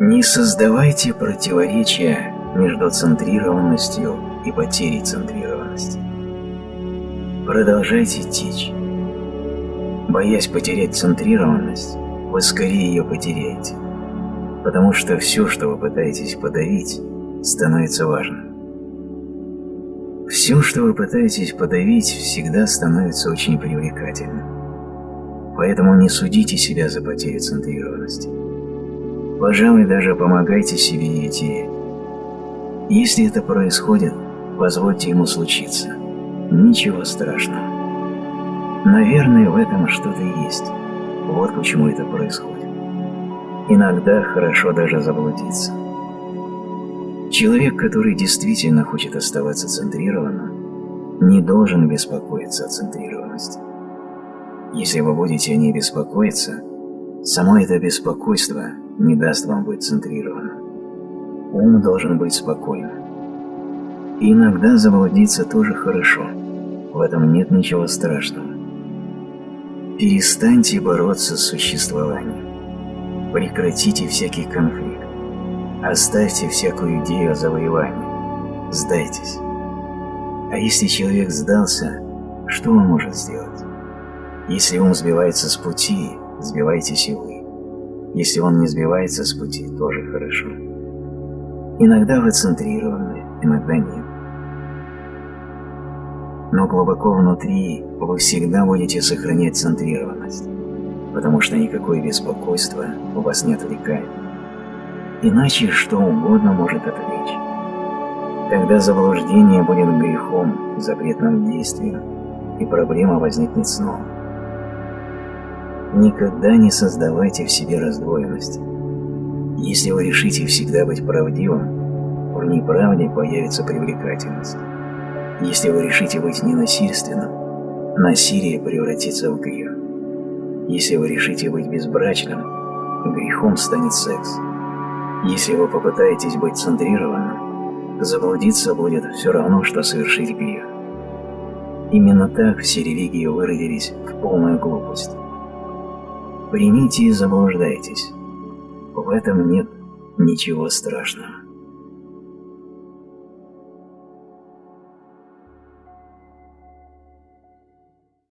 Не создавайте противоречия между центрированностью и потерей центрированности. Продолжайте течь. Боясь потерять центрированность, вы скорее ее потеряете, потому что все, что вы пытаетесь подавить, становится важным. Все, что вы пытаетесь подавить, всегда становится очень привлекательным. Поэтому не судите себя за потерю центрированности. Пожалуй, даже помогайте себе и идее. Если это происходит, позвольте ему случиться. Ничего страшного. Наверное, в этом что-то есть. Вот почему это происходит. Иногда хорошо даже заблудиться. Человек, который действительно хочет оставаться центрированным, не должен беспокоиться о центрированности. Если вы будете о ней беспокоиться, само это беспокойство не даст вам быть центрированным. Ум должен быть спокойным. И иногда заблудиться тоже хорошо. В этом нет ничего страшного. Перестаньте бороться с существованием. Прекратите всякий конфликт. Оставьте всякую идею о завоевании. Сдайтесь. А если человек сдался, что он может сделать? Если ум сбивается с пути, сбивайтесь и вы. Если он не сбивается с пути, тоже хорошо. Иногда вы центрированы, иногда нет. Но глубоко внутри вы всегда будете сохранять центрированность, потому что никакое беспокойство у вас не отвлекает. Иначе что угодно может отвлечь. Тогда заблуждение будет грехом, запретным действием, и проблема возникнет снова. Никогда не создавайте в себе раздвоенности. Если вы решите всегда быть правдивым, в неправде появится привлекательность. Если вы решите быть ненасильственным, насилие превратится в грех. Если вы решите быть безбрачным, грехом станет секс. Если вы попытаетесь быть центрированным, заблудиться будет все равно, что совершить грех. Именно так все религии выродились в полную глупость. Примите и заблуждайтесь. В этом нет ничего страшного.